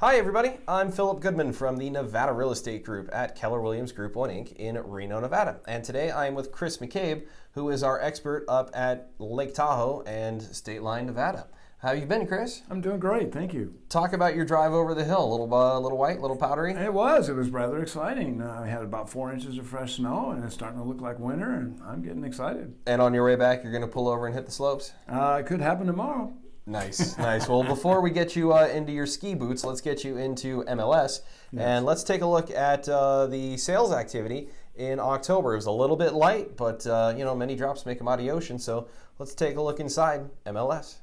Hi, everybody. I'm Philip Goodman from the Nevada Real Estate Group at Keller Williams Group 1 Inc. in Reno, Nevada. And today I am with Chris McCabe, who is our expert up at Lake Tahoe and State Line, Nevada. How you been, Chris? I'm doing great, thank you. Talk about your drive over the hill. A little, uh, little white, a little powdery. It was. It was rather exciting. Uh, I had about four inches of fresh snow, and it's starting to look like winter, and I'm getting excited. And on your way back, you're going to pull over and hit the slopes. Uh, it could happen tomorrow. Nice, nice. Well, before we get you uh, into your ski boots, let's get you into MLS, yes. and let's take a look at uh, the sales activity in October. It was a little bit light, but uh, you know many drops make a mighty ocean. So let's take a look inside MLS.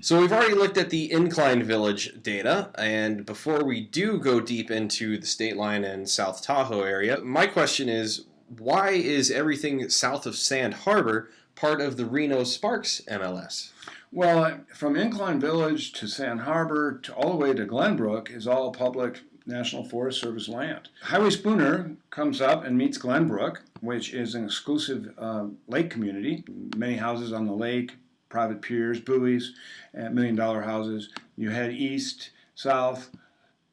So we've already looked at the Incline Village data, and before we do go deep into the State Line and South Tahoe area, my question is, why is everything south of Sand Harbor part of the Reno Sparks MLS? Well, from Incline Village to Sand Harbor to all the way to Glenbrook is all public National Forest Service land. Highway Spooner comes up and meets Glenbrook, which is an exclusive uh, lake community. Many houses on the lake, private piers, buoys, and million dollar houses. You head east, south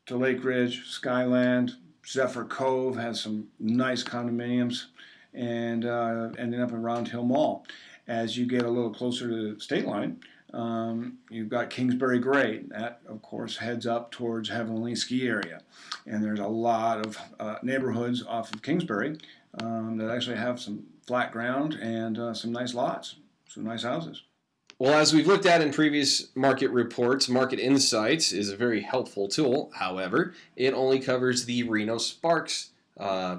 to Lake Ridge, Skyland, Zephyr Cove has some nice condominiums, and uh, ending up in Round Hill Mall. As you get a little closer to the state line, um, you've got Kingsbury Grade. That, of course, heads up towards Heavenly Ski Area. And there's a lot of uh, neighborhoods off of Kingsbury um, that actually have some flat ground and uh, some nice lots, some nice houses. Well, as we've looked at in previous market reports, Market Insights is a very helpful tool. However, it only covers the Reno Sparks uh,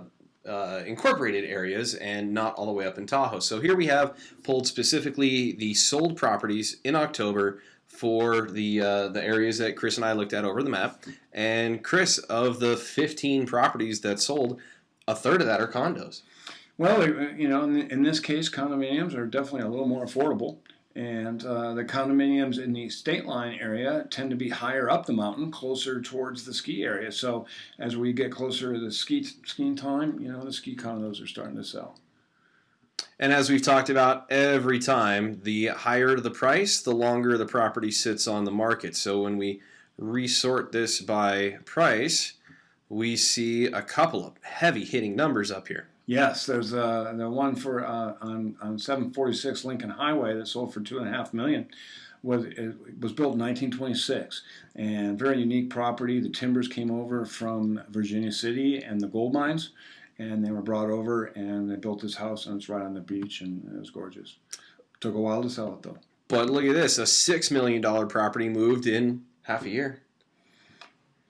uh, incorporated areas and not all the way up in Tahoe. So here we have pulled specifically the sold properties in October for the uh, the areas that Chris and I looked at over the map. And Chris, of the 15 properties that sold, a third of that are condos. Well, you know, in, in this case, condominiums are definitely a little more affordable. And uh, the condominiums in the state line area tend to be higher up the mountain, closer towards the ski area. So as we get closer to the ski skiing time, you know, the ski condos are starting to sell. And as we've talked about every time, the higher the price, the longer the property sits on the market. So when we resort this by price, we see a couple of heavy hitting numbers up here. Yes, there's uh, the one for uh, on on 746 Lincoln Highway that sold for two and a half million. Was it was built in 1926 and very unique property. The timbers came over from Virginia City and the gold mines, and they were brought over and they built this house and it's right on the beach and it was gorgeous. Took a while to sell it though. But look at this: a six million dollar property moved in half a year.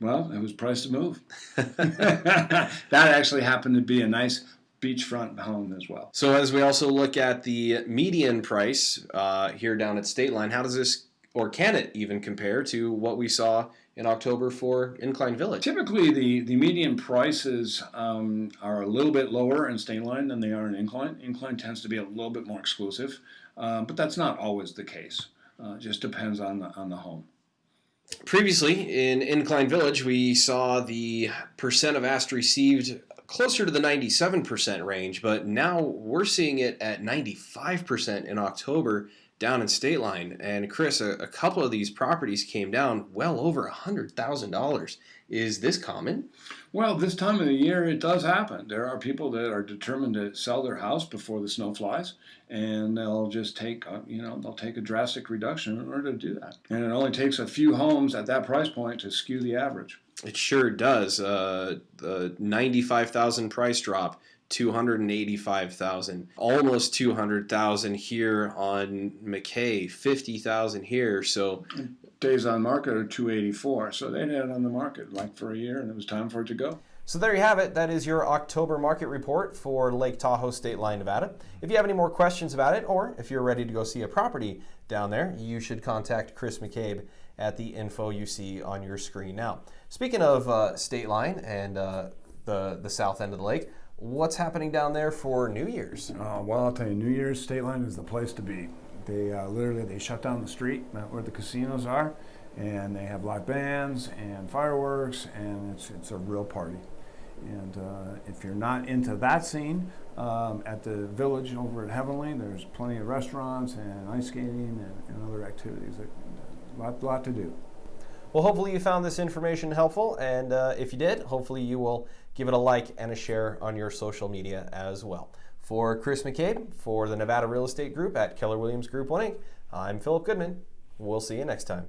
Well, it was priced to move. that actually happened to be a nice beachfront home as well. So as we also look at the median price uh, here down at State Line, how does this or can it even compare to what we saw in October for Incline Village? Typically, the, the median prices um, are a little bit lower in State Line than they are in Incline. Incline tends to be a little bit more exclusive, um, but that's not always the case. Uh, just depends on the, on the home. Previously, in Incline Village, we saw the percent of asked received closer to the 97% range, but now we're seeing it at 95% in October down in State Line. And Chris, a, a couple of these properties came down well over $100,000. Is this common? Well, this time of the year, it does happen. There are people that are determined to sell their house before the snow flies, and they'll just take, a, you know, they'll take a drastic reduction in order to do that. And it only takes a few homes at that price point to skew the average. It sure does. Uh, the 95,000 price drop 285,000, almost 200,000 here on McKay, 50,000 here. So days on market are 284. So they had it on the market like for a year and it was time for it to go. So there you have it. That is your October market report for Lake Tahoe State Line, Nevada. If you have any more questions about it, or if you're ready to go see a property down there, you should contact Chris McCabe at the info you see on your screen now. Speaking of uh, State Line and uh, the, the south end of the lake, what's happening down there for New Year's? Uh, well, I'll tell you, New Year's State Line is the place to be. They uh, literally they shut down the street where the casinos are, and they have live bands and fireworks, and it's it's a real party. And uh, if you're not into that scene, um, at the village over at Heavenly, there's plenty of restaurants and ice skating and, and other activities. That, lot, lot to do. Well, hopefully you found this information helpful, and uh, if you did, hopefully you will give it a like and a share on your social media as well. For Chris McCabe, for the Nevada Real Estate Group at Keller Williams Group 1 Inc., I'm Philip Goodman. We'll see you next time.